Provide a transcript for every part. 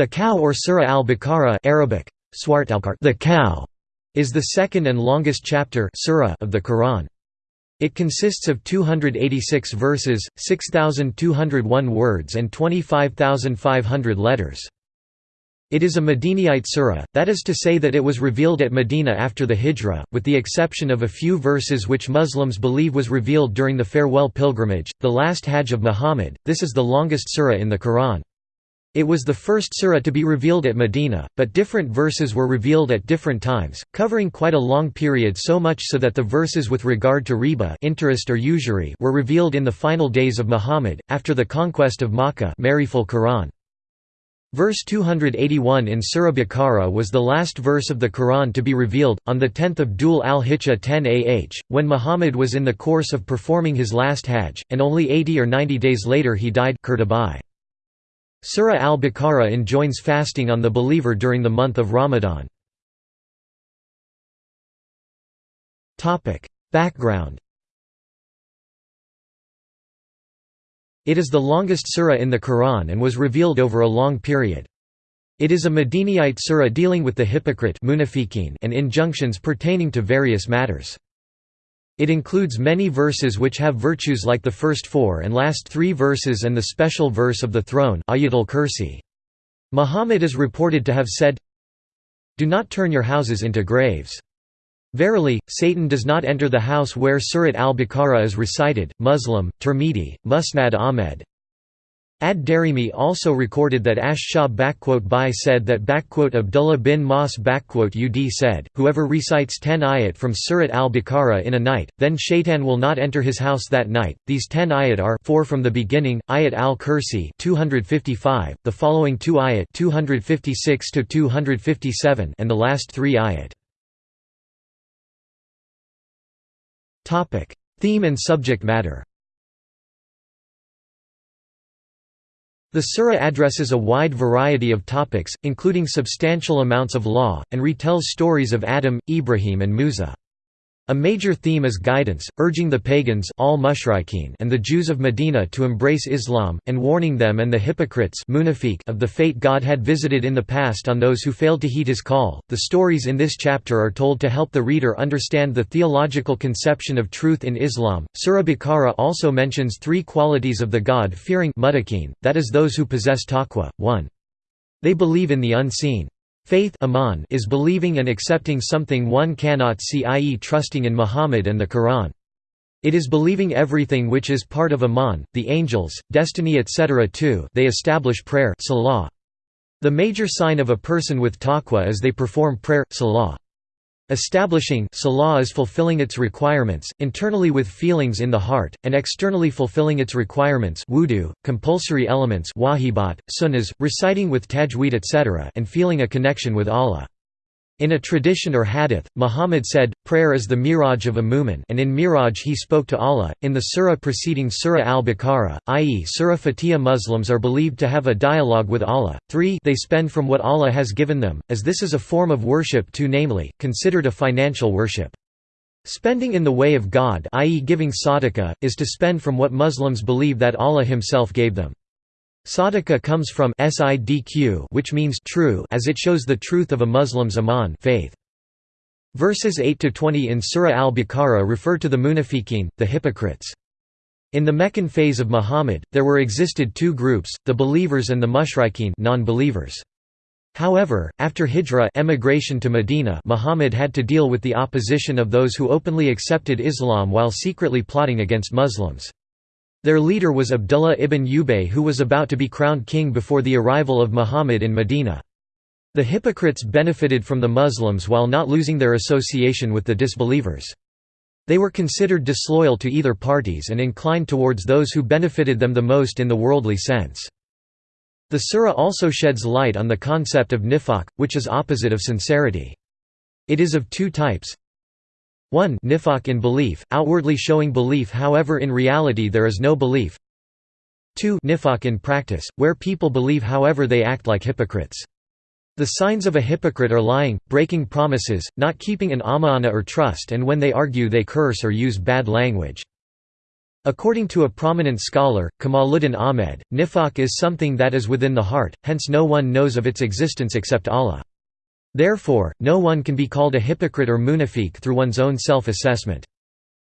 The cow or Surah al-Baqarah Arabic, the cow, is the second and longest chapter surah of the Quran. It consists of 286 verses, 6,201 words and 25,500 letters. It is a Madinite surah, that is to say that it was revealed at Medina after the Hijrah, with the exception of a few verses which Muslims believe was revealed during the farewell pilgrimage, the last Hajj of Muhammad. This is the longest surah in the Quran. It was the first surah to be revealed at Medina, but different verses were revealed at different times, covering quite a long period so much so that the verses with regard to riba interest or usury were revealed in the final days of Muhammad, after the conquest of Makkah Quran. Verse 281 in Surah Baqarah was the last verse of the Quran to be revealed, on 10 Dhul al-Hijjah 10 ah, when Muhammad was in the course of performing his last Hajj, and only 80 or 90 days later he died Qurtubi. Surah al-Baqarah enjoins fasting on the believer during the month of Ramadan. Background It is the longest surah in the Quran and was revealed over a long period. It is a Madinite surah dealing with the hypocrite and injunctions pertaining to various matters. It includes many verses which have virtues like the first four and last three verses and the special verse of the throne Ayatul Kursi. Muhammad is reported to have said, Do not turn your houses into graves. Verily, Satan does not enter the house where Surat al-Baqarah is recited. Muslim, Tirmidhi, Musnad Ahmed, Ad-Darimi also recorded that Ash-Sha'bi said that Abdullah bin Mas'ud said, Whoever recites ten ayat from Surat al-Baqarah in a night, then shaitan will not enter his house that night. These ten ayat are four from the beginning, ayat al-Kursi 255, the following two ayat 256 to 257 and the last three ayat. Theme and subject matter The surah addresses a wide variety of topics, including substantial amounts of law, and retells stories of Adam, Ibrahim and Musa. A major theme is guidance, urging the pagans al and the Jews of Medina to embrace Islam, and warning them and the hypocrites of the fate God had visited in the past on those who failed to heed his call. The stories in this chapter are told to help the reader understand the theological conception of truth in Islam. Surah Baqarah also mentions three qualities of the God-fearing that is those who possess taqwa. 1. They believe in the unseen. Faith is believing and accepting something one cannot see i.e. trusting in Muhammad and the Quran. It is believing everything which is part of Iman, the angels, destiny etc. too they establish prayer salah. The major sign of a person with taqwa is they perform prayer salah. Establishing salah is fulfilling its requirements, internally with feelings in the heart, and externally fulfilling its requirements wudu, compulsory elements wajibat, sunnahs, reciting with tajweed etc. and feeling a connection with Allah. In a tradition or hadith, Muhammad said, prayer is the miraj of a mu'min and in miraj he spoke to Allah. In the surah preceding Surah al-Baqarah, i.e. Surah Fatiha Muslims are believed to have a dialogue with Allah. 3 They spend from what Allah has given them, as this is a form of worship too namely, considered a financial worship. Spending in the way of God i.e. giving sadaqah, is to spend from what Muslims believe that Allah himself gave them. Sadaqah comes from sidq which means true as it shows the truth of a Muslim's iman faith. Verses 8–20 in Surah al-Baqarah refer to the munafiqeen, the hypocrites. In the Meccan phase of Muhammad, there were existed two groups, the believers and the mushrikeen non-believers. However, after hijrah emigration to Medina Muhammad had to deal with the opposition of those who openly accepted Islam while secretly plotting against Muslims. Their leader was Abdullah ibn Ubay who was about to be crowned king before the arrival of Muhammad in Medina. The hypocrites benefited from the Muslims while not losing their association with the disbelievers. They were considered disloyal to either parties and inclined towards those who benefited them the most in the worldly sense. The surah also sheds light on the concept of nifaq, which is opposite of sincerity. It is of two types, 1 nifaq in belief, outwardly showing belief however in reality there is no belief 2 nifaq in practice, where people believe however they act like hypocrites. The signs of a hypocrite are lying, breaking promises, not keeping an amana or trust and when they argue they curse or use bad language. According to a prominent scholar, Kamaluddin Ahmed, nifaq is something that is within the heart, hence no one knows of its existence except Allah. Therefore, no one can be called a hypocrite or munafiq through one's own self-assessment.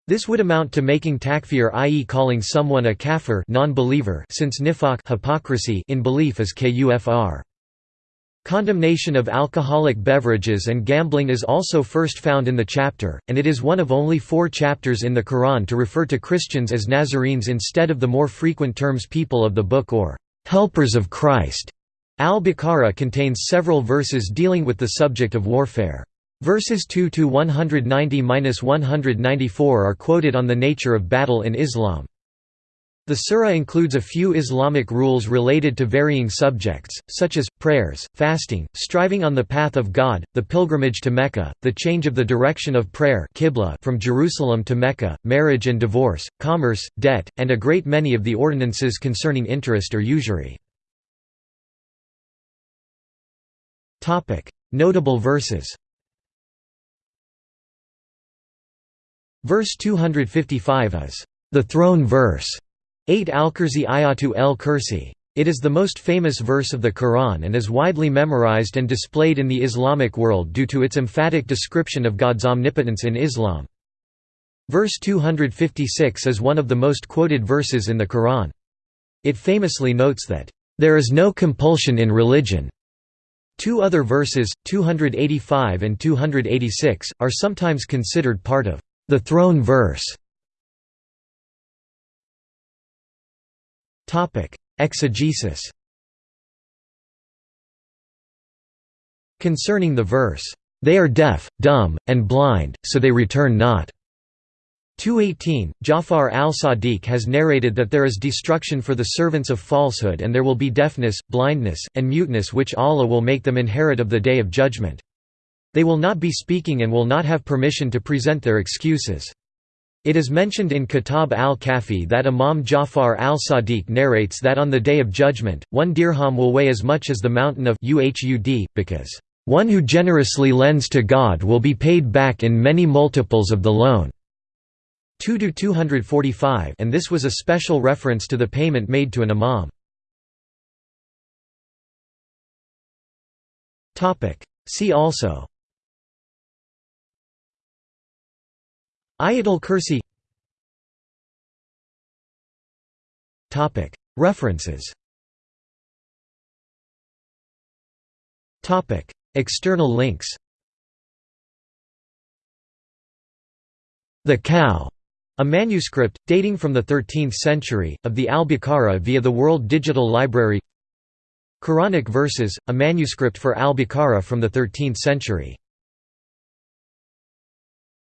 This would amount to making takfir i.e. calling someone a kafir non-believer since nifaq hypocrisy in belief is kufr. Condemnation of alcoholic beverages and gambling is also first found in the chapter, and it is one of only four chapters in the Quran to refer to Christians as Nazarenes instead of the more frequent terms people of the book or helpers of Christ. Al-Baqarah contains several verses dealing with the subject of warfare. Verses 2 to 190-194 are quoted on the nature of battle in Islam. The surah includes a few Islamic rules related to varying subjects, such as, prayers, fasting, striving on the path of God, the pilgrimage to Mecca, the change of the direction of prayer from Jerusalem to Mecca, marriage and divorce, commerce, debt, and a great many of the ordinances concerning interest or usury. Notable verses Verse 255 is the throne verse, 8 Al-Kursi Ayatu el-Kursi. It is the most famous verse of the Quran and is widely memorized and displayed in the Islamic world due to its emphatic description of God's omnipotence in Islam. Verse 256 is one of the most quoted verses in the Quran. It famously notes that, "...there is no compulsion in religion." Two other verses, 285 and 286, are sometimes considered part of the throne verse Exegesis Concerning the verse, "...they are deaf, dumb, and blind, so they return not." 218, Jafar al-Sadiq has narrated that there is destruction for the servants of falsehood and there will be deafness, blindness, and muteness which Allah will make them inherit of the Day of Judgment. They will not be speaking and will not have permission to present their excuses. It is mentioned in Kitab al-Kafi that Imam Jafar al-Sadiq narrates that on the Day of Judgment, one dirham will weigh as much as the mountain of Uhud, because, "...one who generously lends to God will be paid back in many multiples of the loan." 2 245 and this was a special reference to the payment made to an imam. See also. Ayatul Kursi References. External links. The Cow, a manuscript, dating from the 13th century, of the Al-Baqarah via the World Digital Library. Quranic Verses, a manuscript for Al-Baqarah from the 13th century